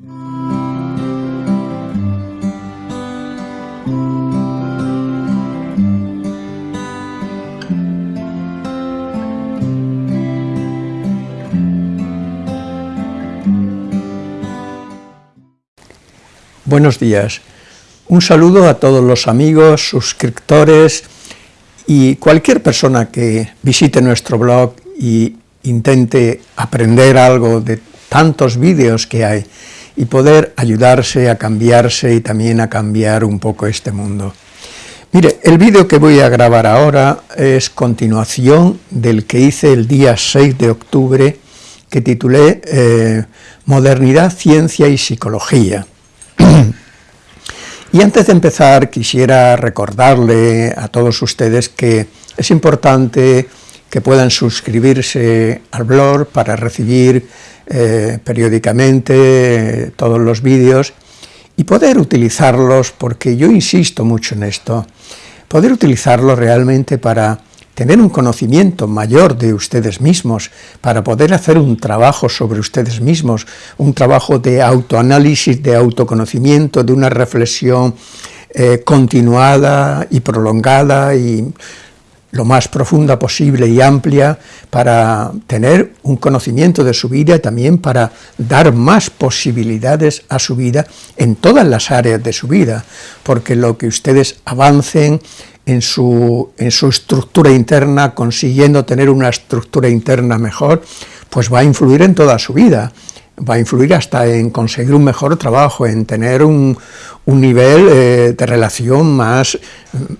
Buenos días. Un saludo a todos los amigos, suscriptores y cualquier persona que visite nuestro blog y intente aprender algo de tantos vídeos que hay y poder ayudarse a cambiarse y también a cambiar un poco este mundo. Mire, el vídeo que voy a grabar ahora es continuación del que hice el día 6 de octubre, que titulé eh, Modernidad, Ciencia y Psicología. Y antes de empezar quisiera recordarle a todos ustedes que es importante que puedan suscribirse al blog para recibir eh, periódicamente todos los vídeos y poder utilizarlos, porque yo insisto mucho en esto, poder utilizarlos realmente para tener un conocimiento mayor de ustedes mismos, para poder hacer un trabajo sobre ustedes mismos, un trabajo de autoanálisis, de autoconocimiento, de una reflexión eh, continuada y prolongada y lo más profunda posible y amplia para tener un conocimiento de su vida y también para dar más posibilidades a su vida en todas las áreas de su vida, porque lo que ustedes avancen en su, en su estructura interna, consiguiendo tener una estructura interna mejor, pues va a influir en toda su vida, va a influir hasta en conseguir un mejor trabajo, en tener un, un nivel eh, de relación más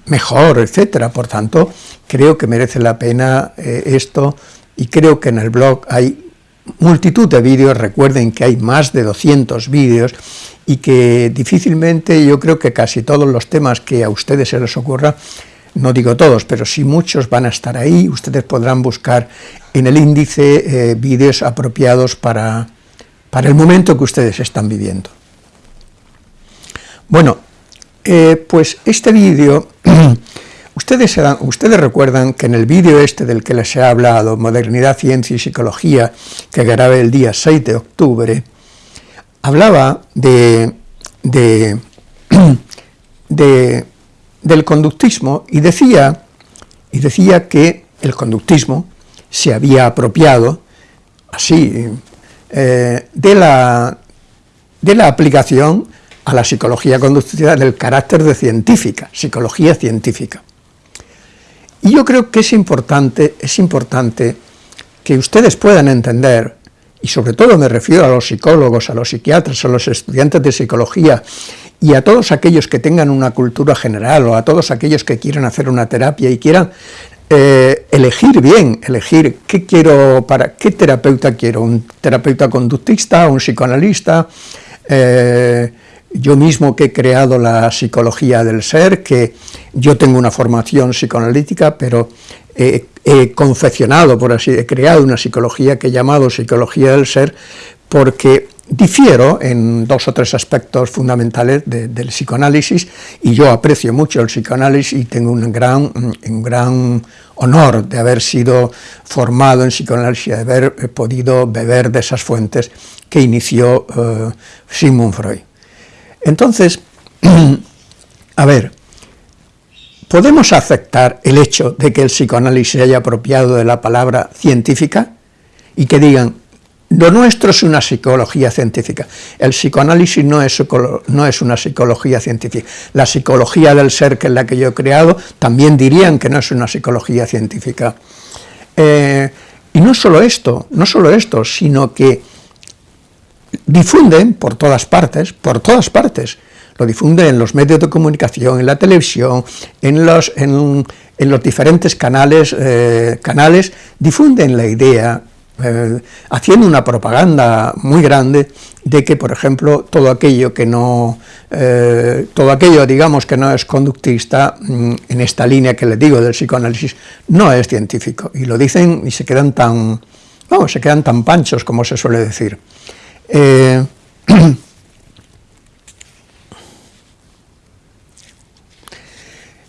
mejor, etcétera. Por tanto, creo que merece la pena eh, esto y creo que en el blog hay multitud de vídeos, recuerden que hay más de 200 vídeos y que difícilmente, yo creo que casi todos los temas que a ustedes se les ocurra, no digo todos, pero sí muchos van a estar ahí, ustedes podrán buscar en el índice eh, vídeos apropiados para, para el momento que ustedes están viviendo. Bueno, eh, pues este vídeo, ustedes, recuerdan que en el vídeo este del que les he hablado, Modernidad, Ciencia y Psicología, que grabé el día 6 de octubre, hablaba de, del conductismo y decía, y decía que el conductismo se había apropiado, así, eh, de, la, de la aplicación a la psicología conductiva del carácter de científica, psicología científica. Y yo creo que es importante, es importante que ustedes puedan entender y sobre todo me refiero a los psicólogos, a los psiquiatras, a los estudiantes de psicología y a todos aquellos que tengan una cultura general o a todos aquellos que quieran hacer una terapia y quieran eh, elegir bien, elegir qué quiero, para qué terapeuta quiero, un terapeuta conductista, un psicoanalista, eh, yo mismo que he creado la psicología del ser, que yo tengo una formación psicoanalítica, pero he, confeccionado, por así, he creado una psicología que he llamado psicología del ser, porque difiero en dos o tres aspectos fundamentales del psicoanálisis, y yo aprecio mucho el psicoanálisis y tengo un gran, un gran honor de haber sido formado en psicoanálisis, de haber podido beber de esas fuentes que inició uh, Sigmund Freud. Entonces, a ver, ¿podemos aceptar el hecho de que el psicoanálisis se haya apropiado de la palabra científica y que digan, lo nuestro es una psicología científica, el psicoanálisis no es, una psicología científica, la psicología del ser que es la que yo he creado también dirían que no es una psicología científica. Eh, y no solo esto, no solo esto, sino que difunden por todas partes, por todas partes, lo difunden en los medios de comunicación, en la televisión, en los, en, los diferentes canales, eh, canales, difunden la idea, eh, haciendo una propaganda muy grande de que, por ejemplo, todo aquello que no, eh, todo aquello, digamos, que no es conductista, mm, en esta línea que les digo del psicoanálisis, no es científico, y lo dicen y se quedan tan, vamos, se quedan tan panchos, como se suele decir.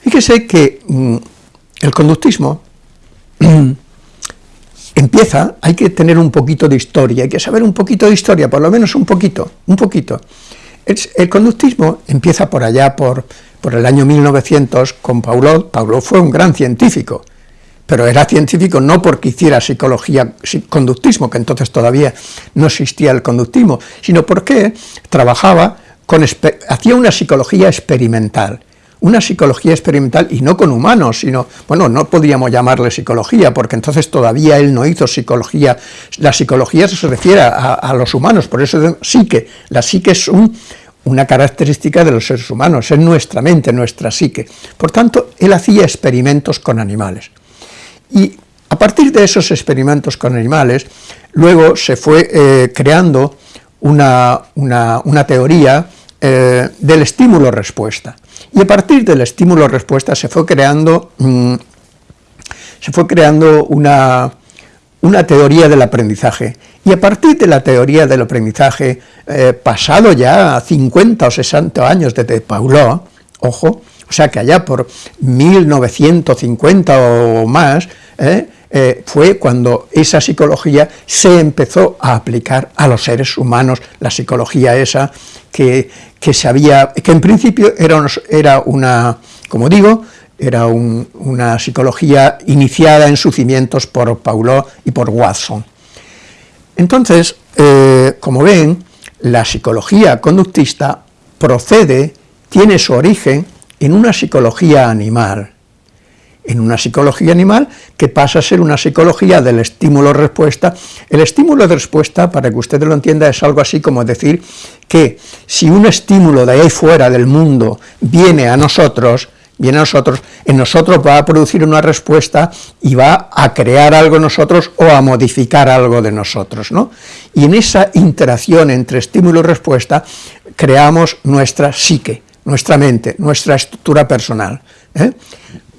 fíjese que mm, el conductismo empieza, hay que tener un poquito de historia, hay que saber un poquito de historia, por lo menos un poquito, un poquito. El, conductismo empieza por allá, por, por el año 1900, con Paulot. Paulot fue un gran científico, pero era científico no porque hiciera psicología, conductismo, que entonces todavía no existía el conductismo, sino porque trabajaba, con, hacía una psicología experimental, una psicología experimental y no con humanos, sino, bueno, no podríamos llamarle psicología, porque entonces todavía él no hizo psicología, la psicología se refiere a, los humanos, por eso psique, la psique es una característica de los seres humanos, es nuestra mente, nuestra psique. Por tanto, él hacía experimentos con animales. Y a partir de esos experimentos con animales, luego se fue eh, creando una, teoría eh, del estímulo-respuesta. Y a partir del estímulo-respuesta se fue creando, mm, se fue creando una, una, teoría del aprendizaje. Y a partir de la teoría del aprendizaje, eh, pasado ya 50 o 60 años desde Paulot, ojo, o sea que allá por 1950 o más, eh, eh, fue cuando esa psicología se empezó a aplicar a los seres humanos, la psicología esa que, que se había, que en principio era, era una, como digo, era una psicología iniciada en sus cimientos por Paulot y por Watson. Entonces, eh, como ven, la psicología conductista procede, tiene su origen en una psicología animal, en una psicología animal que pasa a ser una psicología del estímulo-respuesta. El estímulo-respuesta, para que usted lo entienda, es algo así como decir que si un estímulo de ahí fuera del mundo viene a nosotros, viene a nosotros, en nosotros va a producir una respuesta y va a crear algo nosotros o a modificar algo de nosotros, ¿no? Y en esa interacción entre estímulo y respuesta creamos nuestra psique, nuestra mente, nuestra estructura personal. ¿eh?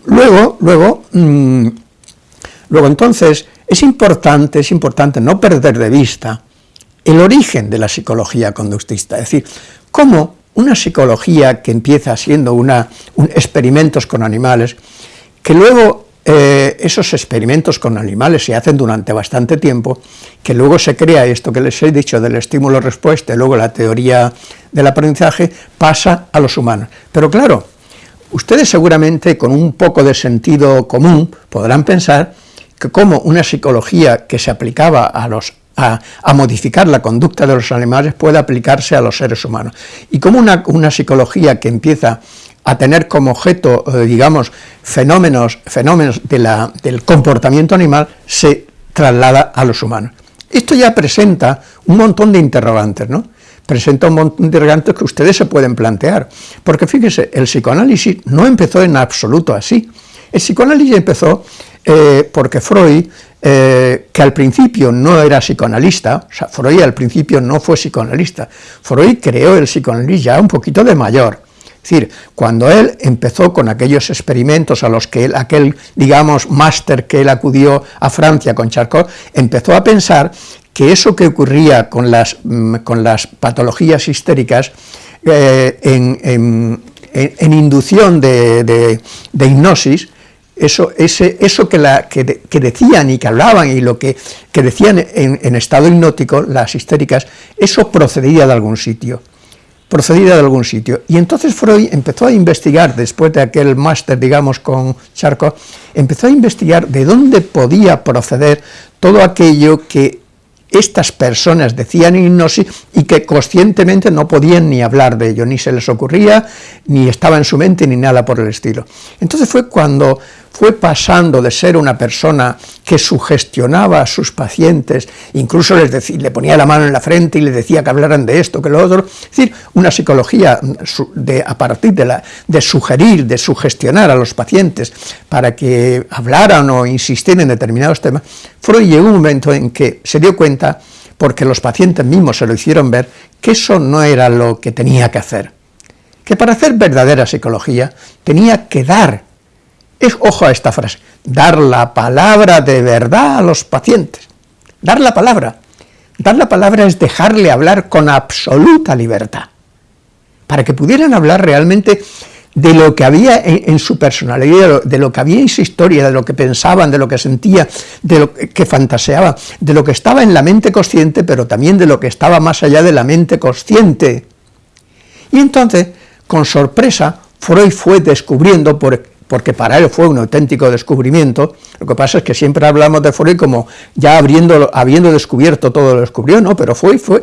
Luego, luego, mm, luego entonces, es importante, es importante no perder de vista el origen de la psicología conductista, es decir, cómo una psicología que empieza siendo una, experimentos con animales, que luego eh, esos experimentos con animales se hacen durante bastante tiempo, que luego se crea esto que les he dicho del estímulo-respuesta luego la teoría del aprendizaje pasa a los humanos. Pero claro, Ustedes seguramente con un poco de sentido común podrán pensar que como una psicología que se aplicaba a, los, a, modificar la conducta de los animales puede aplicarse a los seres humanos. Y como una, una psicología que empieza a tener como objeto, eh, digamos, fenómenos, fenómenos del comportamiento animal, se traslada a los humanos. Esto ya presenta un montón de interrogantes, ¿no? Presenta un montón de interrogantes que ustedes se pueden plantear, porque fíjese, el psicoanálisis no empezó en absoluto así, el psicoanálisis empezó eh, porque Freud, eh, que al principio no era psicoanalista, o sea, Freud al principio no fue psicoanalista, Freud creó el psicoanálisis ya un poquito de mayor, es decir, cuando él empezó con aquellos experimentos a los que él, aquel, digamos, máster que él acudió a Francia con Charcot, empezó a pensar que eso que ocurría con las, mm, con las patologías histéricas eh, en, inducción de, hipnosis, eso, ese, eso que, la, que, decían y que hablaban y lo que, que decían en, estado hipnótico, las histéricas, eso procedía de algún sitio, procedía de algún sitio. Y entonces Freud empezó a investigar, después de aquel máster, digamos, con Charcot, empezó a investigar de dónde podía proceder todo aquello que estas personas decían hipnosis y que conscientemente no podían ni hablar de ello, ni se les ocurría, ni estaba en su mente, ni nada por el estilo. Entonces fue cuando fue pasando de ser una persona que sugestionaba a sus pacientes, incluso les le ponía la mano en la frente y le decía que hablaran de esto, que lo otro, es decir, una psicología de, a partir de sugerir, de sugestionar a los pacientes para que hablaran o insistieran en determinados temas, Freud llegó un momento en que se dio cuenta, porque los pacientes mismos se lo hicieron ver, que eso no era lo que tenía que hacer, que para hacer verdadera psicología tenía que dar es, ojo a esta frase, dar la palabra de verdad a los pacientes. Dar la palabra. Dar la palabra es dejarle hablar con absoluta libertad, para que pudieran hablar realmente de lo que había en, su personalidad, de lo, que había en su historia, de lo que pensaban, de lo que sentía, de lo que fantaseaba, de lo que estaba en la mente consciente, pero también de lo que estaba más allá de la mente consciente. Y entonces, con sorpresa, Freud fue descubriendo, por porque para él fue un auténtico descubrimiento, lo que pasa es que siempre hablamos de Freud como ya habiendo, descubierto todo lo descubrió, ¿no? pero Freud fue,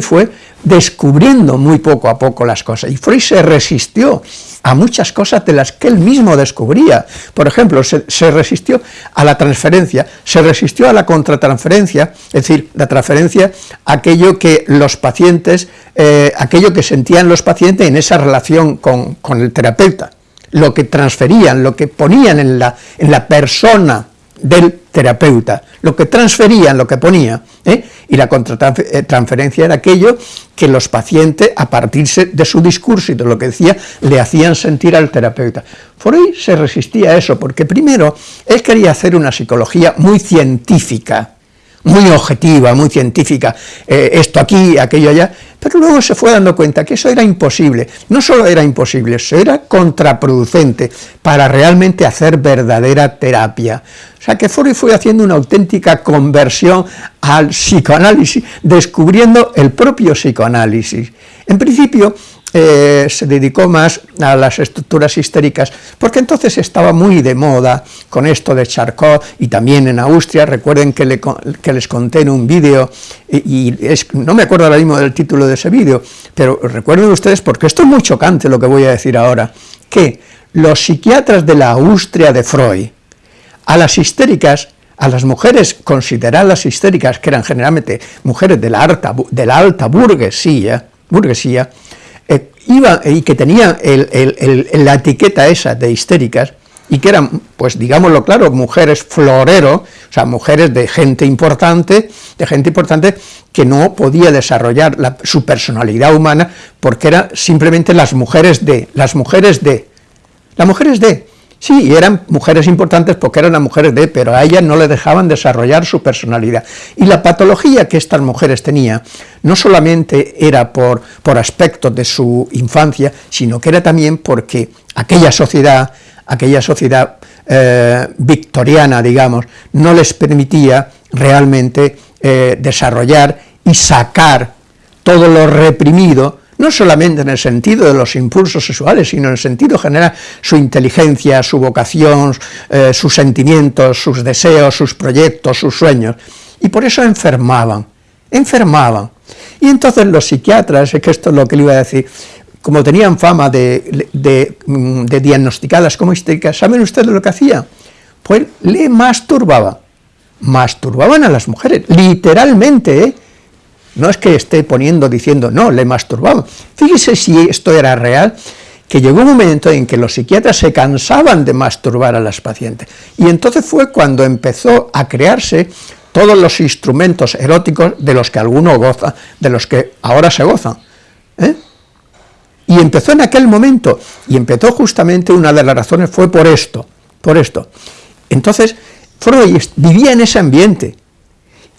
fue descubriendo muy poco a poco las cosas, y Freud se resistió a muchas cosas de las que él mismo descubría, por ejemplo, se, resistió a la transferencia, se resistió a la contratransferencia, es decir, la transferencia, aquello que los pacientes, eh, aquello que sentían los pacientes en esa relación con, con el terapeuta, lo que transferían, lo que ponían en la, en la persona del terapeuta, lo que transferían, lo que ponía, ¿eh? y la contratransferencia era aquello que los pacientes, a partir de su discurso y de lo que decía, le hacían sentir al terapeuta. Freud se resistía a eso, porque primero, él quería hacer una psicología muy científica, muy objetiva, muy científica, eh, esto aquí, aquello allá, pero luego se fue dando cuenta que eso era imposible, no solo era imposible, eso era contraproducente para realmente hacer verdadera terapia. O sea que Freud fue haciendo una auténtica conversión al psicoanálisis, descubriendo el propio psicoanálisis. En principio, eh, se dedicó más a las estructuras histéricas, porque entonces estaba muy de moda con esto de Charcot y también en Austria, recuerden que, les conté en un vídeo, y, no me acuerdo ahora mismo del título de ese vídeo, pero recuerden ustedes, porque esto es muy chocante lo que voy a decir ahora, que los psiquiatras de la Austria de Freud, a las histéricas, a las mujeres consideradas histéricas, que eran generalmente mujeres de la alta, de la alta burguesía, burguesía y que tenían la etiqueta esa de histéricas, y que eran, pues digámoslo claro, mujeres florero, o sea, mujeres de gente importante, de gente importante que no podía desarrollar su personalidad humana porque eran simplemente las mujeres de, las mujeres de, las mujeres de, Sí, eran mujeres importantes porque eran las mujeres de, pero a ellas no le dejaban desarrollar su personalidad. Y la patología que estas mujeres tenían no solamente era por, por aspectos de su infancia, sino que era también porque aquella sociedad, aquella sociedad eh, victoriana, digamos, no les permitía realmente eh, desarrollar y sacar todo lo reprimido no solamente en el sentido de los impulsos sexuales, sino en el sentido general, su inteligencia, su vocación, eh, sus sentimientos, sus deseos, sus proyectos, sus sueños, y por eso enfermaban, enfermaban. Y entonces los psiquiatras, es que esto es lo que le iba a decir, como tenían fama de, de, mm, diagnosticadas como histéricas, ¿saben ustedes lo que hacían? Pues le masturbaban, masturbaban a las mujeres, literalmente, ¿eh? No es que esté poniendo, diciendo, no, le masturbaba. Fíjese si esto era real, que llegó un momento en que los psiquiatras se cansaban de masturbar a las pacientes. Y entonces fue cuando empezó a crearse todos los instrumentos eróticos de los que alguno goza, de los que ahora se gozan. ¿eh? Y empezó en aquel momento, y empezó justamente una de las razones fue por esto, por esto. Entonces, Freud vivía en ese ambiente,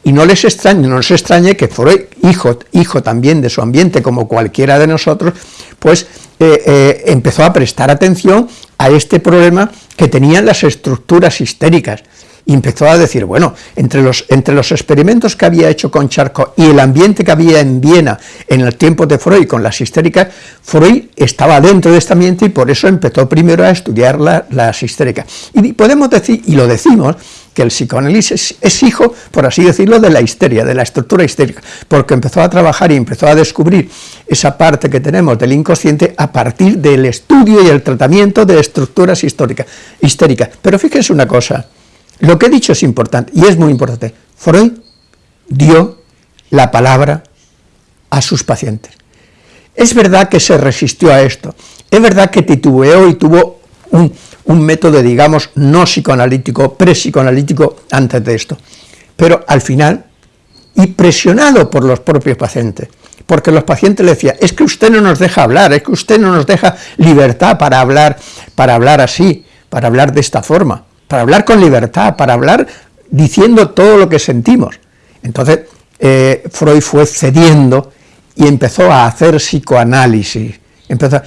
y no les extrañe, no les extrañe que Freud, hijo, hijo también de su ambiente como cualquiera de nosotros, pues eh, eh, empezó a prestar atención a este problema que tenían las estructuras histéricas, y empezó a decir, bueno, entre los, entre los experimentos que había hecho con Charcot y el ambiente que había en Viena en el tiempo de Freud con las histéricas, Freud estaba dentro de este ambiente y por eso empezó primero a estudiar las histéricas. Y podemos decir, y lo decimos, que el psicoanálisis es hijo, por así decirlo, de la histeria, de la estructura histérica, porque empezó a trabajar y empezó a descubrir esa parte que tenemos del inconsciente a partir del estudio y el tratamiento de estructuras históricas, histéricas. Pero fíjense una cosa, lo que he dicho es importante, y es muy importante, Freud dio la palabra a sus pacientes. Es verdad que se resistió a esto, es verdad que titubeó y tuvo un, un método, digamos, no psicoanalítico, pre-psicoanalítico antes de esto. Pero al final, y presionado por los propios pacientes, porque los pacientes le decían, es que usted no nos deja hablar, es que usted no nos deja libertad para hablar, para hablar así, para hablar de esta forma, para hablar con libertad, para hablar diciendo todo lo que sentimos. Entonces, eh, Freud fue cediendo y empezó a hacer psicoanálisis. Empezó,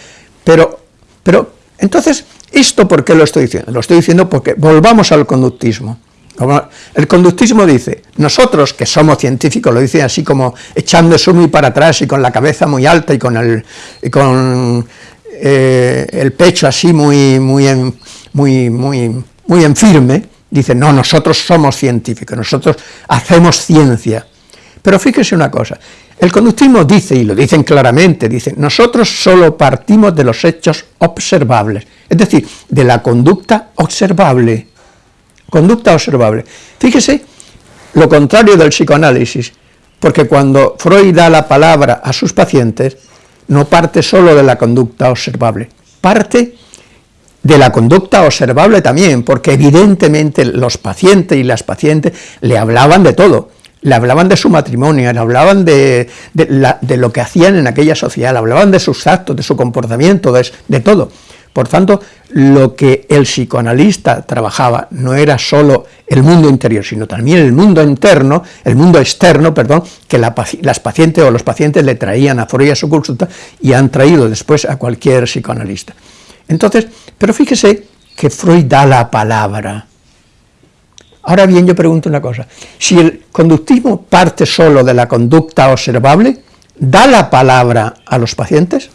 pero, pero Entonces, ¿esto por qué lo estoy diciendo? Lo estoy diciendo porque volvamos al conductismo. El conductismo dice, nosotros que somos científicos, lo dicen así como echándose muy para atrás y con la cabeza muy alta y con el, con, eh, el pecho así muy, muy, muy, muy, muy en firme, dicen, no, nosotros somos científicos, nosotros hacemos ciencia. Pero fíjese una cosa, el conductismo dice, y lo dicen claramente, dice, nosotros solo partimos de los hechos observables, es decir, de la conducta observable, conducta observable. Fíjese lo contrario del psicoanálisis, porque cuando Freud da la palabra a sus pacientes, no parte solo de la conducta observable, parte de la conducta observable también, porque evidentemente los pacientes y las pacientes le hablaban de todo, le hablaban de su matrimonio, le hablaban de, lo que hacían en aquella sociedad, le hablaban de sus actos, de su comportamiento, de todo. Por tanto, lo que el psicoanalista trabajaba no era solo el mundo interior, sino también el mundo interno, el mundo externo, perdón, que las pacientes o los pacientes le traían a Freud a su consulta y han traído después a cualquier psicoanalista. Entonces, pero fíjese que Freud da la palabra. Ahora bien, yo pregunto una cosa, si el conductismo parte solo de la conducta observable, ¿da la palabra a los pacientes?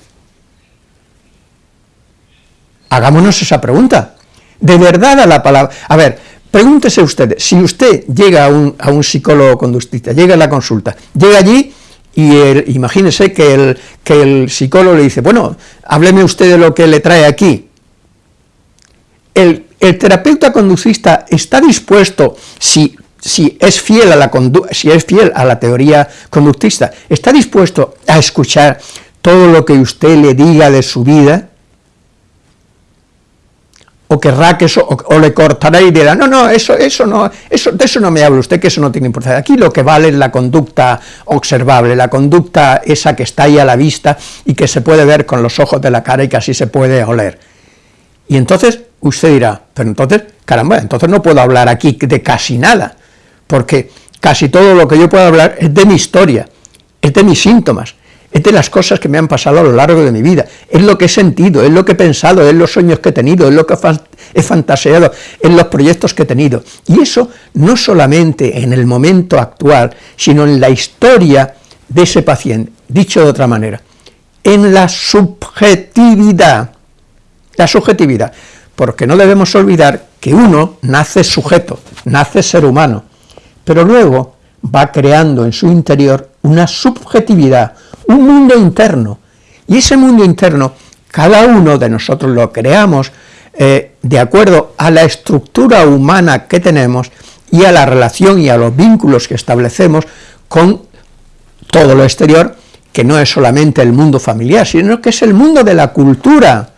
Hagámonos esa pregunta. ¿De verdad a la palabra? A ver, pregúntese usted, si usted llega a un, psicólogo conductista, llega a la consulta, llega allí y imagínese que el, que el psicólogo le dice, bueno, hábleme usted de lo que le trae aquí. El, terapeuta conductista está dispuesto, si, si, es fiel a la si es fiel a la teoría conductista, está dispuesto a escuchar todo lo que usted le diga de su vida, o querrá que eso, o, le cortará y dirá, no, no, eso, eso no, eso, de eso no me habla usted, que eso no tiene importancia. Aquí lo que vale es la conducta observable, la conducta esa que está ahí a la vista y que se puede ver con los ojos de la cara y que así se puede oler. Y entonces usted dirá, pero entonces, caramba, entonces no puedo hablar aquí de casi nada, porque casi todo lo que yo puedo hablar es de mi historia, es de mis síntomas, es de las cosas que me han pasado a lo largo de mi vida, es lo que he sentido, es lo que he pensado, es los sueños que he tenido, es lo que he fantaseado, es los proyectos que he tenido. Y eso no solamente en el momento actual, sino en la historia de ese paciente, dicho de otra manera, en la subjetividad, la subjetividad, porque no debemos olvidar que uno nace sujeto, nace ser humano, pero luego va creando en su interior una subjetividad, un mundo interno, y ese mundo interno, cada uno de nosotros lo creamos eh, de acuerdo a la estructura humana que tenemos y a la relación y a los vínculos que establecemos con todo lo exterior, que no es solamente el mundo familiar, sino que es el mundo de la cultura.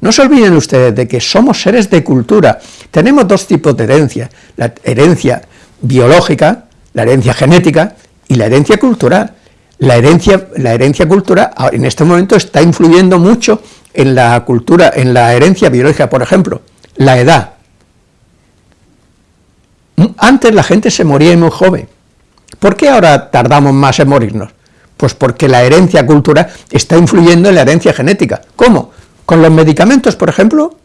No se olviden ustedes de que somos seres de cultura, tenemos dos tipos de herencia, la herencia biológica, la herencia genética y la herencia cultural la herencia, la herencia cultural en este momento está influyendo mucho en la cultura, en la herencia biológica, por ejemplo, la edad. Antes la gente se moría muy joven. ¿Por qué ahora tardamos más en morirnos? Pues porque la herencia cultural está influyendo en la herencia genética. ¿Cómo? ¿Con los medicamentos, por ejemplo?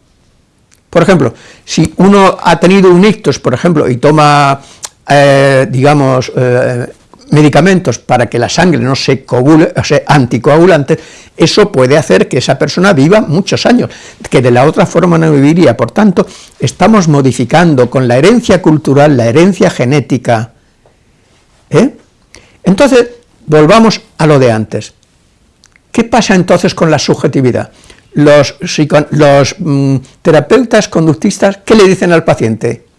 Por ejemplo, si uno ha tenido un ictus, por ejemplo, y toma, eh, digamos, eh, medicamentos para que la sangre no se coagule, sea, anticoagulante, eso puede hacer que esa persona viva muchos años, que de la otra forma no viviría. Por tanto, estamos modificando con la herencia cultural, la herencia genética. ¿eh? Entonces, volvamos a lo de antes. ¿Qué pasa entonces con la subjetividad? Los, los mm, terapeutas conductistas, ¿qué le dicen al paciente?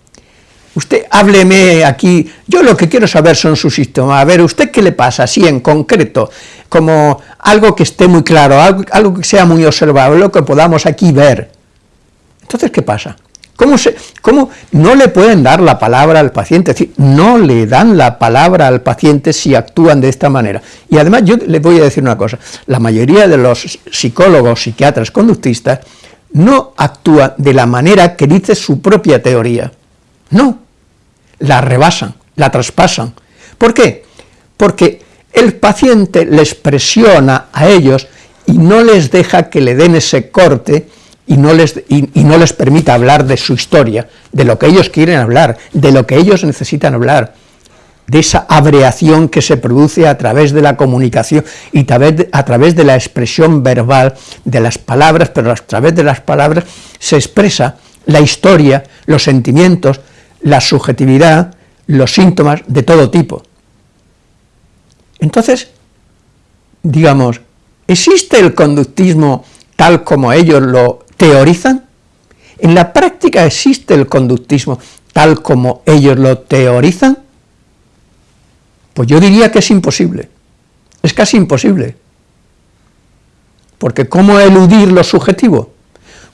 Usted hábleme aquí, yo lo que quiero saber son sus síntomas, a ver, ¿usted qué le pasa así en concreto? Como algo que esté muy claro, algo, que sea muy observable, lo que podamos aquí ver. Entonces, ¿qué pasa? ¿Cómo, se, ¿Cómo no le pueden dar la palabra al paciente? Es decir, no le dan la palabra al paciente si actúan de esta manera. Y además yo le voy a decir una cosa, la mayoría de los psicólogos, psiquiatras, conductistas, no actúan de la manera que dice su propia teoría. No, la rebasan, la traspasan. ¿Por qué? Porque el paciente les presiona a ellos y no les deja que le den ese corte y no, les, y, no les permita hablar de su historia, de lo que ellos quieren hablar, de lo que ellos necesitan hablar, de esa abreación que se produce a través de la comunicación y a través de la expresión verbal de las palabras, pero a través de las palabras se expresa la historia, los sentimientos, la subjetividad, los síntomas de todo tipo. Entonces, digamos, ¿existe el conductismo tal como ellos lo teorizan? ¿En la práctica existe el conductismo tal como ellos lo teorizan? Pues yo diría que es imposible, es casi imposible. Porque ¿cómo eludir lo subjetivo?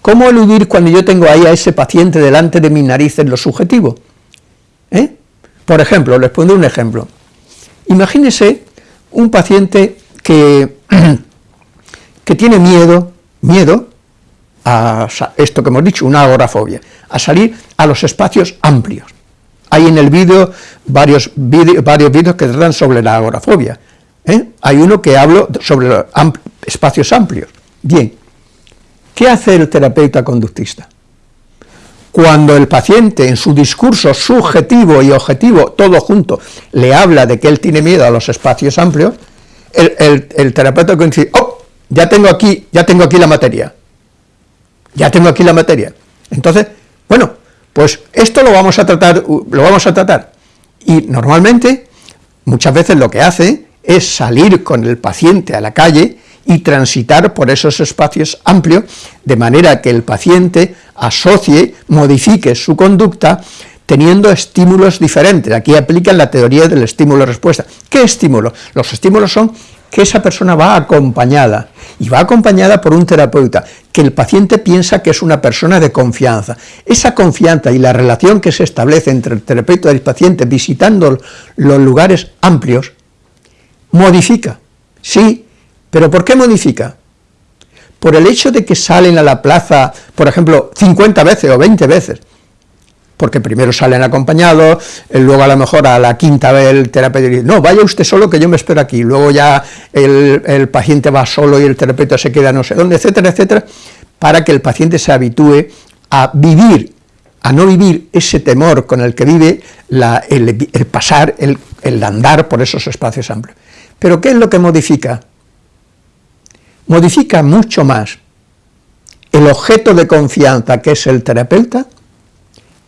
¿Cómo eludir cuando yo tengo ahí a ese paciente delante de mi nariz en lo subjetivo? ¿Eh? Por ejemplo, les pondré un ejemplo. Imagínese un paciente que, que tiene miedo, miedo a esto que hemos dicho, una agorafobia, a salir a los espacios amplios. Hay en el vídeo varios vídeos que tratan sobre la agorafobia. ¿eh? Hay uno que hablo sobre los espacios amplios. Bien, ¿qué hace el terapeuta conductista? Cuando el paciente en su discurso subjetivo y objetivo, todo junto, le habla de que él tiene miedo a los espacios amplios, el, terapeuta dice, oh, ya tengo aquí, ya tengo aquí la materia, ya tengo aquí la materia. Entonces, bueno, pues esto lo vamos a tratar, lo vamos a tratar. Y normalmente, muchas veces lo que hace es salir con el paciente a la calle y transitar por esos espacios amplios, de manera que el paciente asocie, modifique su conducta, teniendo estímulos diferentes. Aquí aplican la teoría del estímulo-respuesta. ¿Qué estímulo? Los estímulos son que esa persona va acompañada, y va acompañada por un terapeuta, que el paciente piensa que es una persona de confianza. Esa confianza y la relación que se establece entre el terapeuta y el paciente visitando los lugares amplios, modifica, sí, pero ¿por qué modifica? Por el hecho de que salen a la plaza, por ejemplo, 50 veces o 20 veces, porque primero salen acompañados, eh, luego a lo mejor a la quinta vez el terapeuta dice, no, vaya usted solo que yo me espero aquí, luego ya el, paciente va solo y el terapeuta se queda no sé dónde, etcétera, etcétera, para que el paciente se habitúe a vivir, a no vivir ese temor con el que vive el, pasar, el, el andar por esos espacios amplios. Pero ¿qué es lo que modifica? Modifica mucho más el objeto de confianza que es el terapeuta,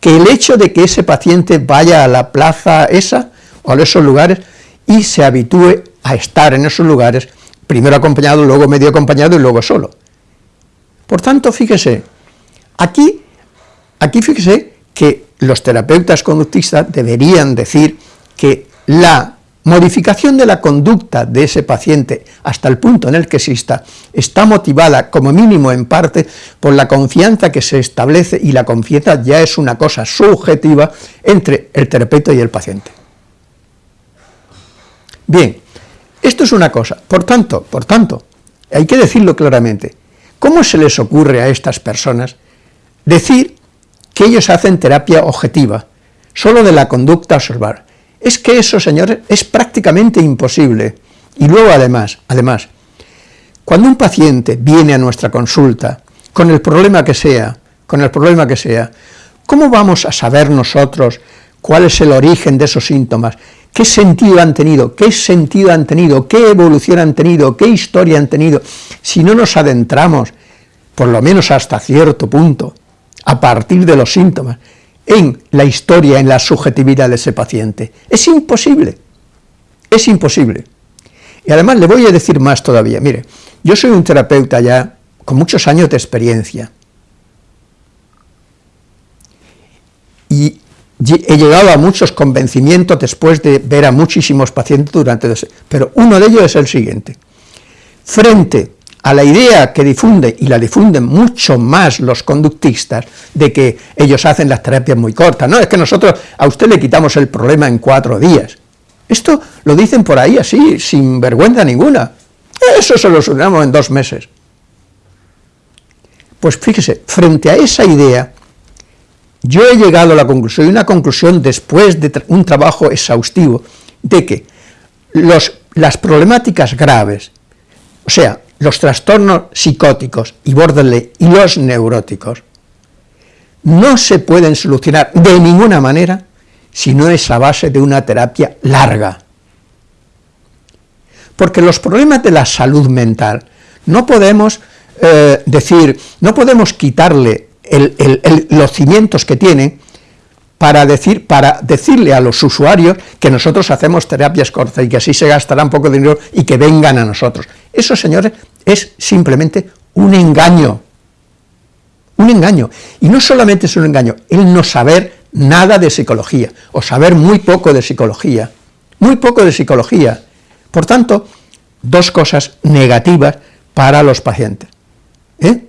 que el hecho de que ese paciente vaya a la plaza esa, o a esos lugares, y se habitúe a estar en esos lugares, primero acompañado, luego medio acompañado y luego solo. Por tanto, fíjese, aquí, aquí fíjese que los terapeutas conductistas deberían decir que la modificación de la conducta de ese paciente hasta el punto en el que exista está motivada como mínimo en parte por la confianza que se establece y la confianza ya es una cosa subjetiva entre el terapeuta y el paciente. Bien, esto es una cosa, por tanto, por tanto, hay que decirlo claramente, ¿cómo se les ocurre a estas personas decir que ellos hacen terapia objetiva, solo de la conducta a observar? Es que eso, señores, es prácticamente imposible. Y luego, además, además, cuando un paciente viene a nuestra consulta, con el problema que sea, con el problema que sea, ¿cómo vamos a saber nosotros cuál es el origen de esos síntomas? ¿Qué sentido han tenido? ¿Qué sentido han tenido? ¿Qué evolución han tenido? ¿Qué historia han tenido? Si no nos adentramos, por lo menos hasta cierto punto, a partir de los síntomas, en la historia, en la subjetividad de ese paciente. Es imposible, es imposible. Y además le voy a decir más todavía, mire, yo soy un terapeuta ya con muchos años de experiencia, y he llegado a muchos convencimientos después de ver a muchísimos pacientes durante... Pero uno de ellos es el siguiente. Frente a la idea que difunde, y la difunden mucho más los conductistas, de que ellos hacen las terapias muy cortas, no, es que nosotros a usted le quitamos el problema en cuatro días. Esto lo dicen por ahí así, sin vergüenza ninguna. Eso se lo solucionamos en dos meses. Pues fíjese, frente a esa idea, yo he llegado a la conclusión, y una conclusión después de un trabajo exhaustivo, de que los, las problemáticas graves, o sea, los trastornos psicóticos y borderline y los neuróticos no se pueden solucionar de ninguna manera si no es a base de una terapia larga. Porque los problemas de la salud mental no podemos eh, decir, no podemos quitarle los cimientos que tiene para, decir, para decirle a los usuarios que nosotros hacemos terapias cortas y que así se gastará un poco dinero y que vengan a nosotros. Eso, señores, es simplemente un engaño. Un engaño. Y no solamente es un engaño, el no saber nada de psicología, o saber muy poco de psicología. Muy poco de psicología. Por tanto, dos cosas negativas para los pacientes. ¿eh?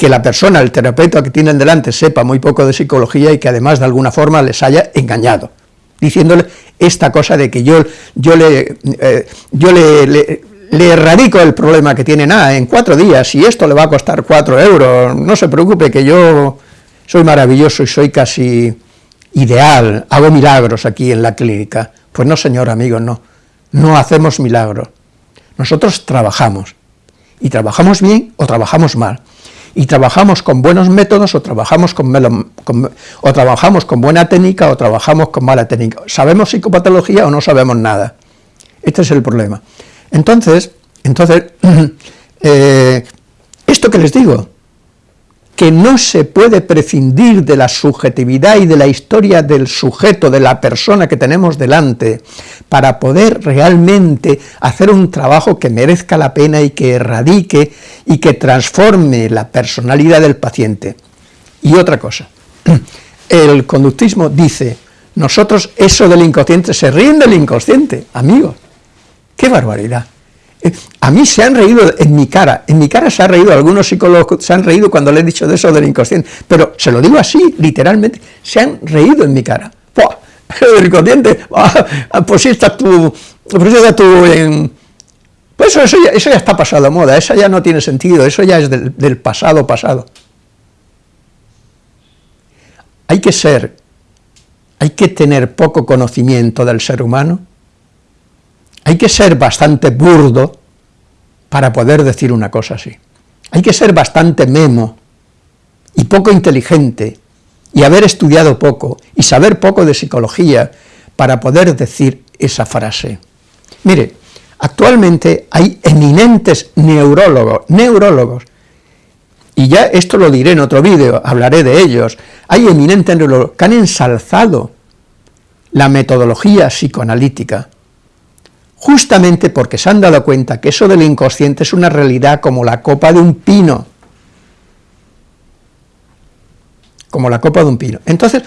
Que la persona, el terapeuta que tienen delante, sepa muy poco de psicología y que además de alguna forma les haya engañado, diciéndole esta cosa de que yo, yo, le, eh, yo le, erradico el problema que tiene, nada, en cuatro días, y esto le va a costar cuatro euros, no se preocupe que yo soy maravilloso y soy casi ideal, hago milagros aquí en la clínica. Pues no, señor amigo, no, no hacemos milagros. Nosotros trabajamos, y trabajamos bien o trabajamos mal, y trabajamos con buenos métodos o trabajamos con, o trabajamos con buena técnica o trabajamos con mala técnica. ¿Sabemos psicopatología o no sabemos nada? Este es el problema. Entonces, entonces eh, esto que les digo, que no se puede prescindir de la subjetividad y de la historia del sujeto, de la persona que tenemos delante, para poder realmente hacer un trabajo que merezca la pena y que erradique y que transforme la personalidad del paciente. Y otra cosa, el conductismo dice, nosotros eso del inconsciente, se ríen del inconsciente, amigos, qué barbaridad. A mí se han reído en mi cara, en mi cara se han reído, algunos psicólogos se han reído cuando le he dicho de eso del inconsciente, pero se lo digo así, literalmente, se han reído en mi cara. ¡Puah! El inconsciente, ah, pues sí estás tú, pues ya tú en... Pues eso, ya, está pasado de moda, eso ya no tiene sentido, eso ya es del pasado pasado. Hay que ser, hay que tener poco conocimiento del ser humano hay que ser bastante burdo para poder decir una cosa así. Hay que ser bastante memo y poco inteligente y haber estudiado poco y saber poco de psicología para poder decir esa frase. Mire, actualmente hay eminentes neurólogos, neurólogos, y ya esto lo diré en otro vídeo, hablaré de ellos, hay eminentes neurólogos que han ensalzado la metodología psicoanalítica, justamente porque se han dado cuenta que eso del inconsciente es una realidad como la copa de un pino, como la copa de un pino. Entonces,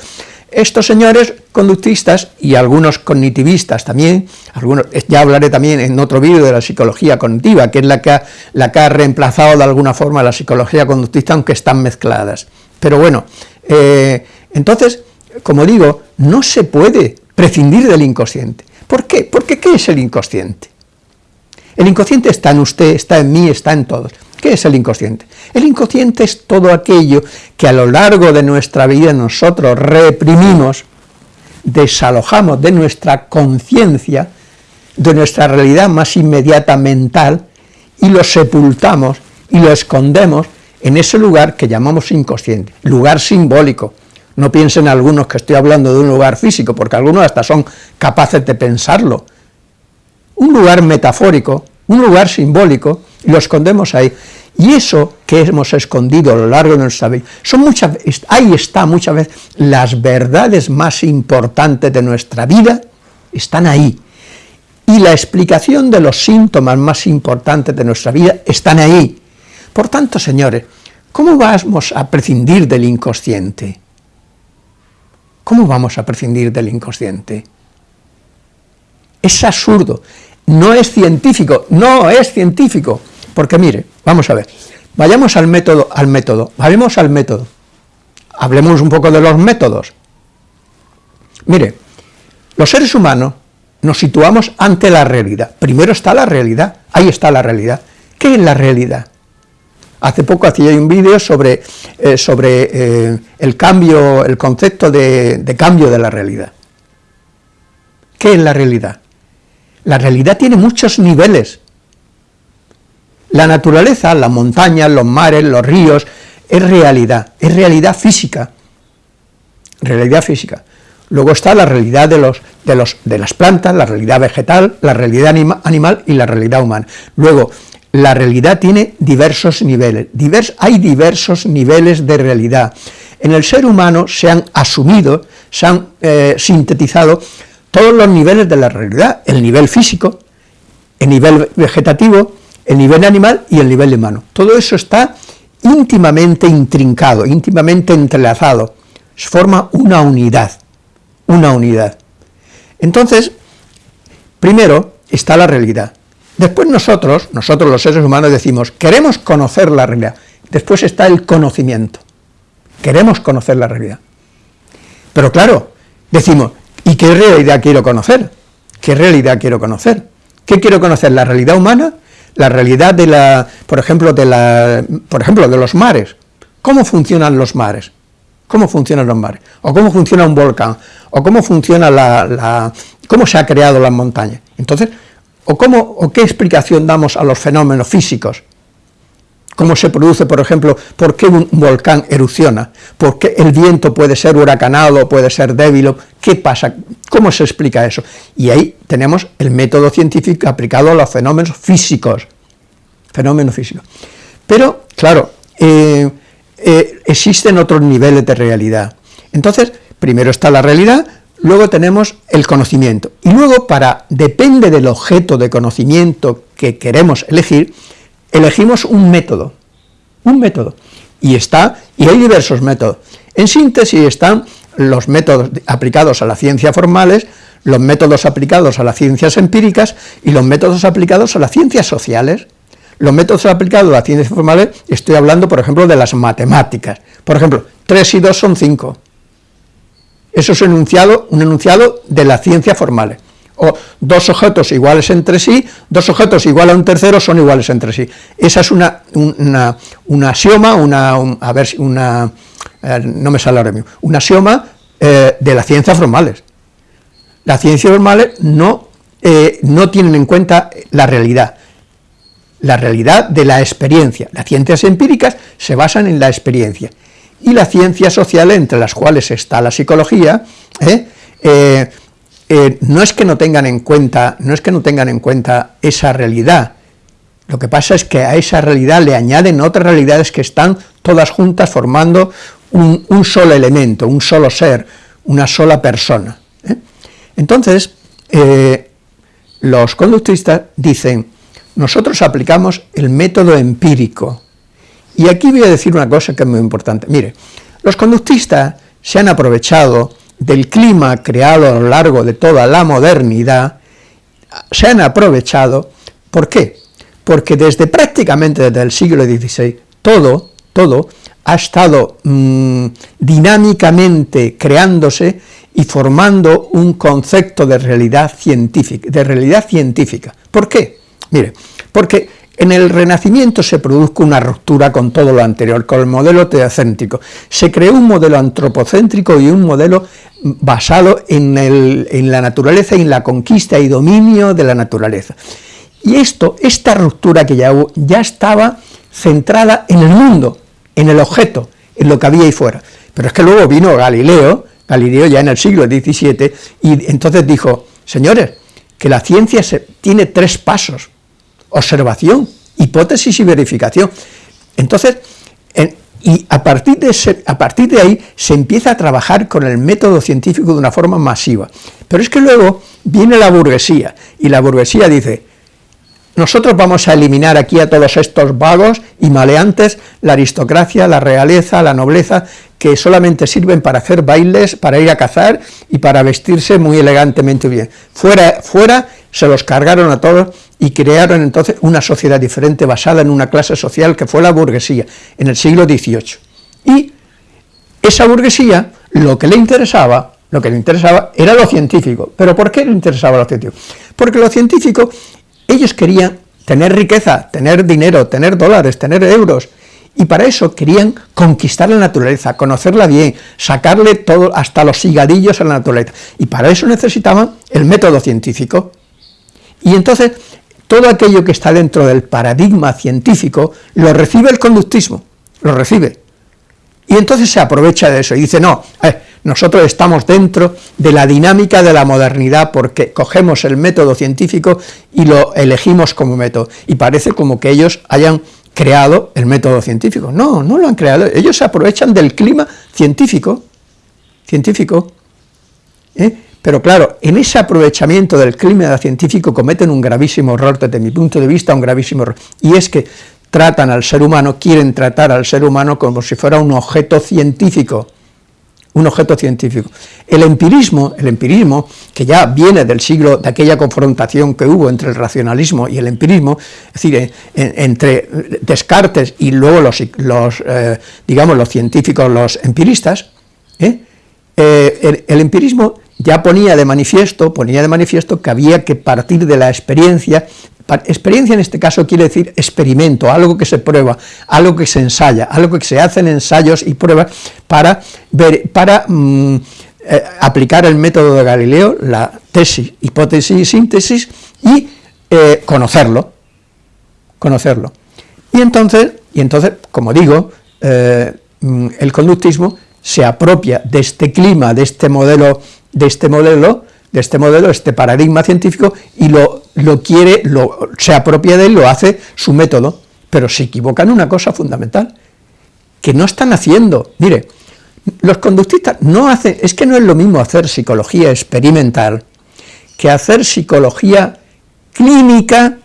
estos señores conductistas y algunos cognitivistas también, algunos, ya hablaré también en otro vídeo de la psicología cognitiva, que es la que, ha, la que ha reemplazado de alguna forma la psicología conductista, aunque están mezcladas. Pero bueno, eh, entonces, como digo, no se puede prescindir del inconsciente. ¿Por qué? Porque ¿qué es el inconsciente? El inconsciente está en usted, está en mí, está en todos. ¿Qué es el inconsciente? El inconsciente es todo aquello que a lo largo de nuestra vida nosotros reprimimos, desalojamos de nuestra conciencia, de nuestra realidad más inmediata mental, y lo sepultamos y lo escondemos en ese lugar que llamamos inconsciente, lugar simbólico, no piensen algunos que estoy hablando de un lugar físico, porque algunos hasta son capaces de pensarlo. Un lugar metafórico, un lugar simbólico, lo escondemos ahí. Y eso que hemos escondido a lo largo de nuestra vida, son muchas, ahí está muchas veces las verdades más importantes de nuestra vida, están ahí. Y la explicación de los síntomas más importantes de nuestra vida están ahí. Por tanto, señores, ¿cómo vamos a prescindir del inconsciente? ¿Cómo vamos a prescindir del inconsciente? Es absurdo, no es científico, no es científico, porque mire, vamos a ver, vayamos al método, al método, vayamos al método, hablemos un poco de los métodos. Mire, los seres humanos nos situamos ante la realidad, primero está la realidad, ahí está la realidad. ¿Qué es la realidad? Hace poco hacía un vídeo sobre, eh, sobre eh, el cambio, el concepto de, de cambio de la realidad. ¿Qué es la realidad? La realidad tiene muchos niveles. La naturaleza, las montañas, los mares, los ríos, es realidad, es realidad física, realidad física. Luego está la realidad de, los, de, los, de las plantas, la realidad vegetal, la realidad animal y la realidad humana. Luego, la realidad tiene diversos niveles, hay diversos niveles de realidad. En el ser humano se han asumido, se han eh, sintetizado todos los niveles de la realidad, el nivel físico, el nivel vegetativo, el nivel animal y el nivel humano. Todo eso está íntimamente intrincado, íntimamente entrelazado, forma una unidad, una unidad. Entonces, primero está la realidad, después nosotros, nosotros los seres humanos decimos, queremos conocer la realidad, después está el conocimiento, queremos conocer la realidad. Pero claro, decimos, ¿y qué realidad quiero conocer? ¿Qué realidad quiero conocer? ¿Qué quiero conocer? ¿La realidad humana? la realidad de la, por ejemplo, de la, por ejemplo, de los mares. ¿Cómo funcionan los mares? ¿Cómo funcionan los mares? ¿O cómo funciona un volcán? ¿O cómo funciona la, cómo se ha creado las montañas? Entonces, ¿o, cómo, ¿o qué explicación damos a los fenómenos físicos? cómo se produce, por ejemplo, por qué un volcán erupciona, por qué el viento puede ser huracanado, puede ser débil, qué pasa, cómo se explica eso. Y ahí tenemos el método científico aplicado a los fenómenos físicos, fenómenos físicos. Pero, claro, eh, eh, existen otros niveles de realidad. Entonces, primero está la realidad, luego tenemos el conocimiento, y luego, para depende del objeto de conocimiento que queremos elegir, elegimos un método, un método, y está, y hay diversos métodos. En síntesis están los métodos aplicados a las ciencias formales, los métodos aplicados a las ciencias empíricas y los métodos aplicados a las ciencias sociales. Los métodos aplicados a las ciencias formales, estoy hablando, por ejemplo, de las matemáticas. Por ejemplo, 3 y 2 son 5. Eso es un enunciado, un enunciado de las ciencias formales dos objetos iguales entre sí, dos objetos iguales a un tercero son iguales entre sí. Esa es una, una, axioma, una, a ver, una, eh, no me sale ahora mismo, un axioma eh, de las ciencias formales. Las ciencias formales no, eh, no tienen en cuenta la realidad, la realidad de la experiencia. Las ciencias empíricas se basan en la experiencia, y las ciencias sociales, entre las cuales está la psicología, eh, no es que no tengan en cuenta, no es que no tengan en cuenta esa realidad, lo que pasa es que a esa realidad le añaden otras realidades que están todas juntas formando un, solo elemento, un solo ser, una sola persona. ¿eh? Entonces, eh, los conductistas dicen, nosotros aplicamos el método empírico, y aquí voy a decir una cosa que es muy importante. Mire, los conductistas se han aprovechado del clima creado a lo largo de toda la modernidad, se han aprovechado, ¿por qué? Porque desde prácticamente desde el siglo XVI, todo, todo ha estado mm, dinámicamente creándose y formando un concepto de realidad científica, de realidad científica. ¿Por qué? Mire, porque en el Renacimiento se produjo una ruptura con todo lo anterior, con el modelo teocéntrico. Se creó un modelo antropocéntrico y un modelo basado en, la naturaleza y en la conquista y dominio de la naturaleza. Y esto, esta ruptura que ya hubo, ya estaba centrada en el mundo, en el objeto, en lo que había ahí fuera. Pero es que luego vino Galileo, Galileo ya en el siglo XVII, y entonces dijo, señores, que la ciencia tiene tres pasos, observación, hipótesis y verificación. Entonces, y a partir, de a partir de ahí se empieza a trabajar con el método científico de una forma masiva. Pero es que luego viene la burguesía, y la burguesía dice, nosotros vamos a eliminar aquí a todos estos vagos y maleantes, la aristocracia, la realeza, la nobleza, que solamente sirven para hacer bailes, para ir a cazar y para vestirse muy elegantemente bien. Fuera, fuera se los cargaron a todos y crearon entonces una sociedad diferente basada en una clase social que fue la burguesía en el siglo XVIII. Y esa burguesía, lo que le interesaba, lo que le interesaba era lo científico. ¿Pero por qué le interesaba lo científico? Porque lo científico, ellos querían tener riqueza, tener dinero, tener dólares, tener euros, y para eso querían conquistar la naturaleza, conocerla bien, sacarle todo, hasta los higadillos a la naturaleza, y para eso necesitaban el método científico. Y entonces todo aquello que está dentro del paradigma científico, lo recibe el conductismo, lo recibe. Y entonces se aprovecha de eso y dice, no, eh, nosotros estamos dentro de la dinámica de la modernidad porque cogemos el método científico y lo elegimos como método, y parece como que ellos hayan creado el método científico. No, no lo han creado, ellos se aprovechan del clima científico, científico, ¿eh? Pero claro, en ese aprovechamiento del clima científico cometen un gravísimo error, desde mi punto de vista, un gravísimo error, y es que tratan al ser humano, quieren tratar al ser humano como si fuera un objeto científico, un objeto científico. El empirismo, el empirismo, que ya viene del siglo, de aquella confrontación que hubo entre el racionalismo y el empirismo, es decir, entre Descartes y luego los, eh, digamos, los científicos, los empiristas, ¿eh? Eh, el, empirismo ya ponía de manifiesto, ponía de manifiesto que había que partir de la experiencia, experiencia en este caso quiere decir experimento, algo que se prueba, algo que se ensaya, algo que se hacen ensayos y pruebas para, ver, para mm, eh, aplicar el método de Galileo, la tesis, hipótesis y síntesis, y eh, conocerlo, conocerlo. Y entonces, y entonces como digo, eh, mm, el conductismo se apropia de este clima, de este modelo, de este modelo, de este modelo, este paradigma científico, y lo, lo quiere, lo, se apropia de él, lo hace su método, pero se equivocan en una cosa fundamental, que no están haciendo, mire, los conductistas no hacen, es que no es lo mismo hacer psicología experimental que hacer psicología clínica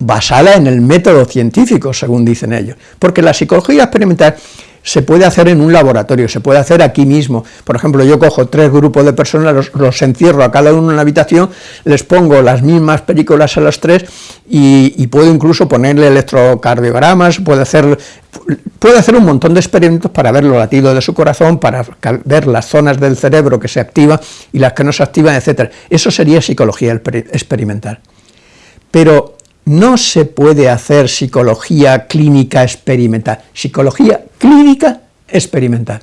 basada en el método científico, según dicen ellos, porque la psicología experimental se puede hacer en un laboratorio, se puede hacer aquí mismo. Por ejemplo, yo cojo tres grupos de personas, los, encierro a cada uno en una habitación, les pongo las mismas películas a las tres y, puedo incluso ponerle electrocardiogramas, puedo hacer, puedo hacer un montón de experimentos para ver los latidos de su corazón, para ver las zonas del cerebro que se activan y las que no se activan, etc. Eso sería psicología experimental. Pero no se puede hacer psicología clínica experimental, psicología clínica experimental.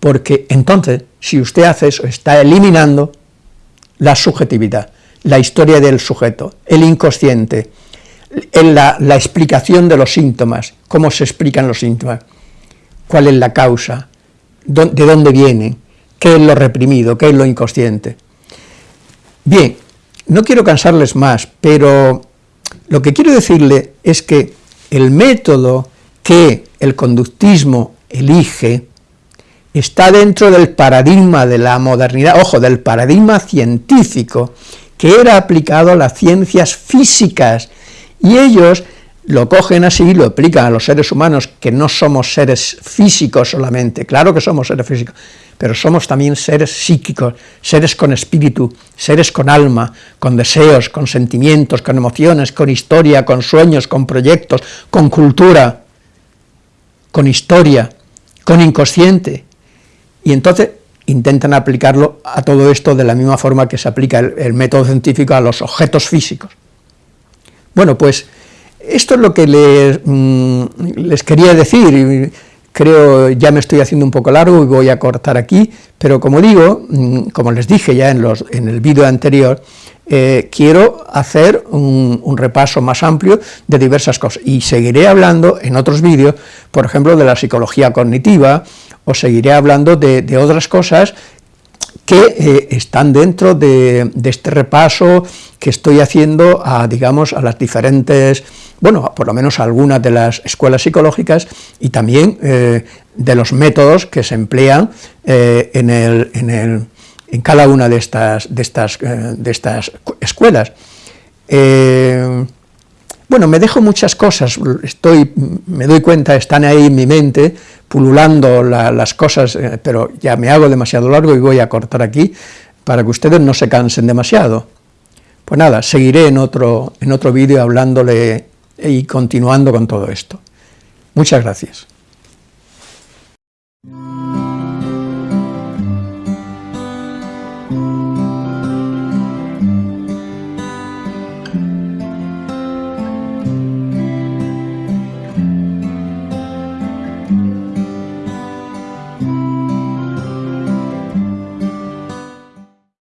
Porque entonces, si usted hace eso, está eliminando la subjetividad, la historia del sujeto, el inconsciente, la, la explicación de los síntomas, cómo se explican los síntomas, cuál es la causa, de dónde viene, qué es lo reprimido, qué es lo inconsciente. Bien, no quiero cansarles más, pero lo que quiero decirle es que el método que el conductismo elige está dentro del paradigma de la modernidad, ojo, del paradigma científico, que era aplicado a las ciencias físicas, y ellos lo cogen así y lo aplican a los seres humanos, que no somos seres físicos solamente, claro que somos seres físicos, pero somos también seres psíquicos, seres con espíritu, seres con alma, con deseos, con sentimientos, con emociones, con historia, con sueños, con proyectos, con cultura, con historia, con inconsciente. Y entonces intentan aplicarlo a todo esto de la misma forma que se aplica el, método científico a los objetos físicos. Bueno, pues esto es lo que les, mm, les quería decir, creo ya me estoy haciendo un poco largo y voy a cortar aquí, pero como digo, mm, como les dije ya en, los, en el vídeo anterior, eh, quiero hacer un, repaso más amplio de diversas cosas, y seguiré hablando en otros vídeos, por ejemplo, de la psicología cognitiva, o seguiré hablando de, otras cosas que eh, están dentro de, este repaso que estoy haciendo a, digamos, a las diferentes bueno, por lo menos algunas de las escuelas psicológicas y también eh, de los métodos que se emplean eh, en, el, en, el, en, cada una de estas, de estas, de estas escuelas. Bueno, me dejo muchas cosas, estoy, me doy cuenta, están ahí en mi mente, pululando las cosas, pero ya me hago demasiado largo y voy a cortar aquí, para que ustedes no se cansen demasiado. Pues nada, seguiré en otro, en otro vídeo hablándole y continuando con todo esto. Muchas gracias.